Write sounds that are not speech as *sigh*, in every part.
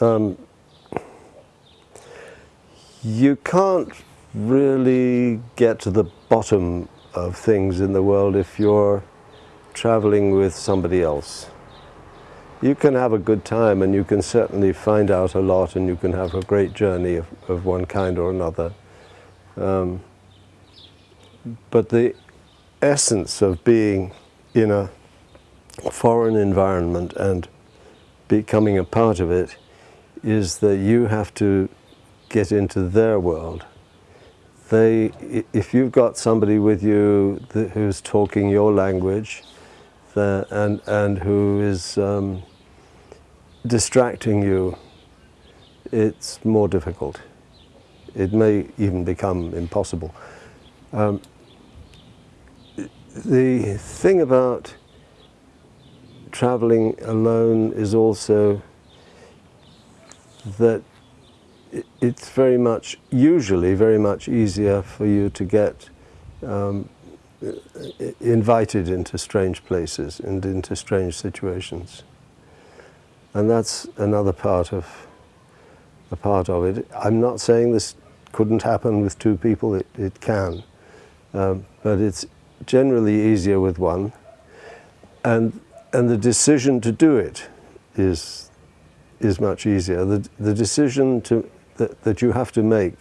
um, you can't really get to the bottom of things in the world if you're traveling with somebody else. You can have a good time and you can certainly find out a lot and you can have a great journey of, of one kind or another. Um, but the essence of being in a foreign environment and becoming a part of it is that you have to get into their world. They, if you've got somebody with you who's talking your language the, and, and who is um, distracting you, it's more difficult. It may even become impossible. Um, the thing about traveling alone is also that it's very much, usually very much easier for you to get um, invited into strange places and into strange situations. And that's another part of, a part of it. I'm not saying this couldn't happen with two people, it, it can. Um, but it's generally easier with one. And, and the decision to do it is, is much easier. The, the decision to, that, that you have to make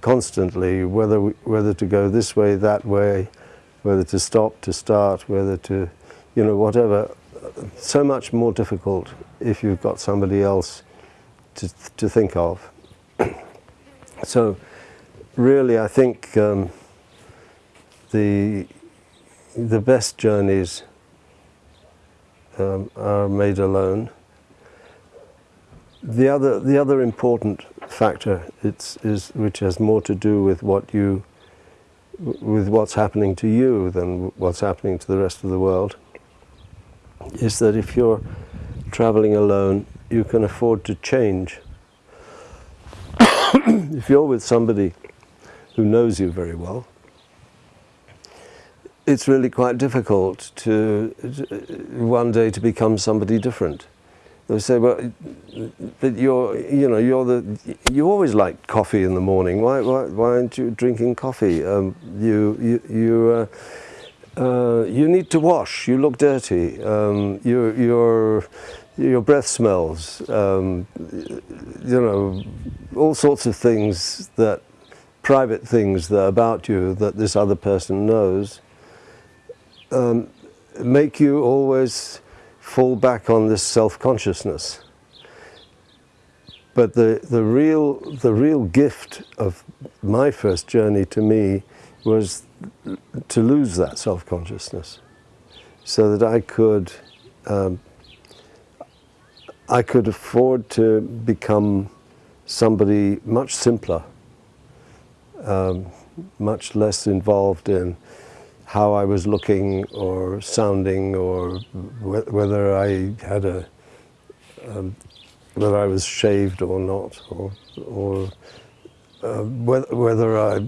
constantly, whether, whether to go this way, that way, whether to stop, to start, whether to, you know, whatever, so much more difficult if you've got somebody else to, to think of. *clears throat* so really I think um, the, the best journeys um, are made alone. The other, the other important factor it's, is, which has more to do with what you, with what's happening to you than what's happening to the rest of the world, is that if you're traveling alone, you can afford to change. *coughs* if you're with somebody who knows you very well, it's really quite difficult to, one day to become somebody different. They say, well, but you're, you know, you're the, you always like coffee in the morning. Why, why, why aren't you drinking coffee? Um, you, you, you, uh, uh, you need to wash. You look dirty. Um, you, your, your breath smells. Um, you know, all sorts of things that, private things that about you that this other person knows um, make you always fall back on this self-consciousness. But the, the, real, the real gift of my first journey to me was to lose that self-consciousness so that I could, um, I could afford to become somebody much simpler, um, much less involved in how I was looking or sounding or wh whether I had a, um, whether I was shaved or not or, or uh, whether, whether I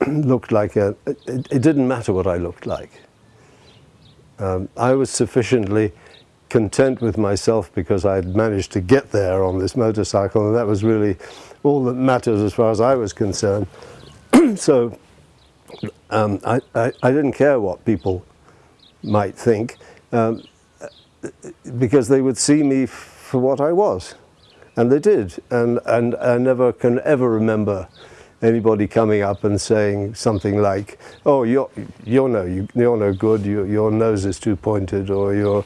*clears throat* looked like a, it, it, didn't matter what I looked like. Um, I was sufficiently content with myself because I had managed to get there on this motorcycle and that was really all that mattered as far as I was concerned. *clears throat* so um, I, I, I, didn't care what people might think um, because they would see me for what I was. And they did. And, and I never can ever remember anybody coming up and saying something like, oh, you're, you're, no, you're no good, you, your nose is too pointed, or you're,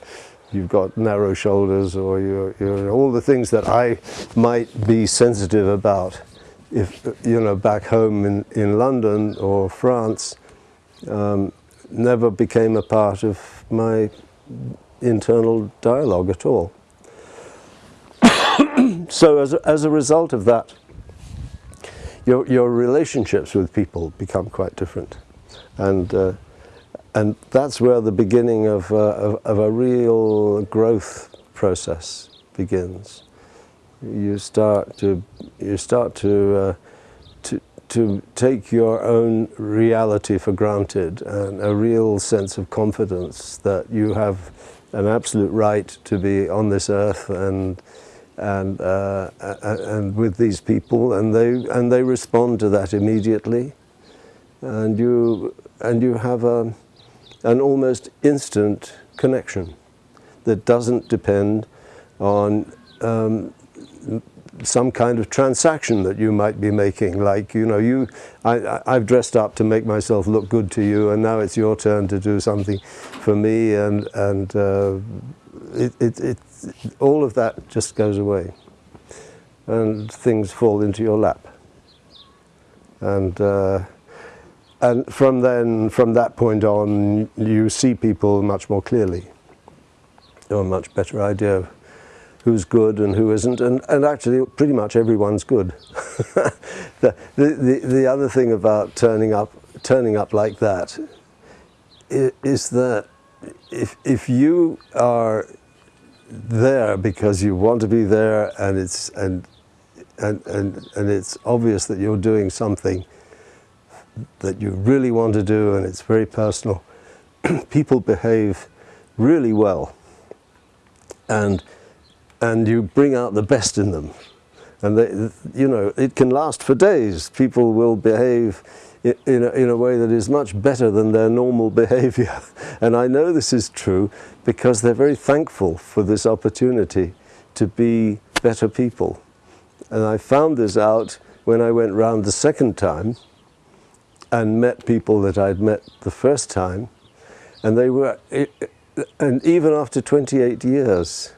you've got narrow shoulders, or you're, you're, all the things that I might be sensitive about if, you know, back home in, in London or France, um, never became a part of my internal dialogue at all. *coughs* so as a, as a result of that, your, your relationships with people become quite different. And, uh, and that's where the beginning of, uh, of, of a real growth process begins you start to you start to uh, to to take your own reality for granted and a real sense of confidence that you have an absolute right to be on this earth and and, uh, and with these people, and they, and they respond to that immediately. And you, and you have a, an almost instant connection that doesn't depend on um, some kind of transaction that you might be making. Like, you know, you, I, I've dressed up to make myself look good to you, and now it's your turn to do something for me, and, and uh, it, it, it, all of that just goes away. And things fall into your lap. And, uh, and from then, from that point on, you see people much more clearly. You have a much better idea of who's good and who isn't, and, and actually pretty much everyone's good. *laughs* the, the, the other thing about turning up, turning up like that is that if, if you are there because you want to be there and it's, and, and, and, and it's obvious that you're doing something that you really want to do and it's very personal, *clears throat* people behave really well. And and you bring out the best in them. And they, you know, it can last for days. People will behave in a, in a way that is much better than their normal *laughs* behavior. And I know this is true because they're very thankful for this opportunity to be better people. And I found this out when I went round the second time and met people that I'd met the first time. And they were, and even after 28 years,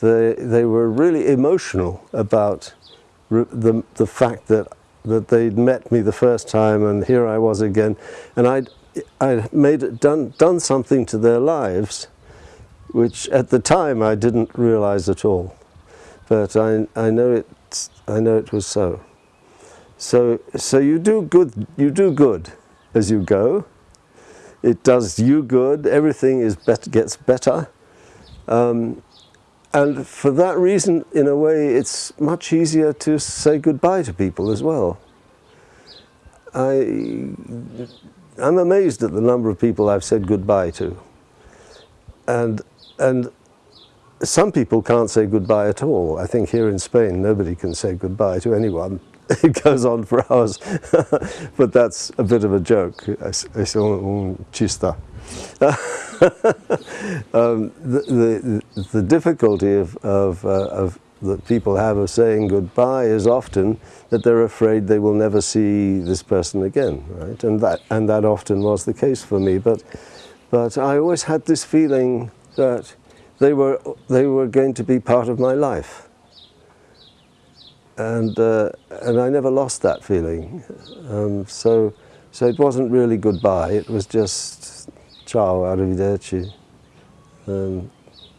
they, they were really emotional about the, the fact that, that they'd met me the first time and here I was again. And I'd, I'd made, done, done something to their lives which at the time I didn't realize at all. But I, I, know, it, I know it was so. So, so you do good, you do good as you go. It does you good. Everything is bet gets better. Um, and for that reason, in a way, it's much easier to say goodbye to people as well. I, I'm amazed at the number of people I've said goodbye to. And, and some people can't say goodbye at all. I think here in Spain, nobody can say goodbye to anyone. *laughs* It goes on for hours. *laughs* but that's a bit of a joke. Es, es un chista. *laughs* um, the, the, the, difficulty of, of, uh, of that people have of saying goodbye is often that they're afraid they will never see this person again, right? And that, and that often was the case for me. But, but I always had this feeling that they were, they were going to be part of my life. And, uh, and I never lost that feeling. Um, so, so it wasn't really goodbye, it was just ciao, arrivederci, um,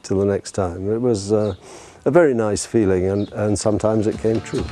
till the next time. It was uh, a very nice feeling and, and sometimes it came true.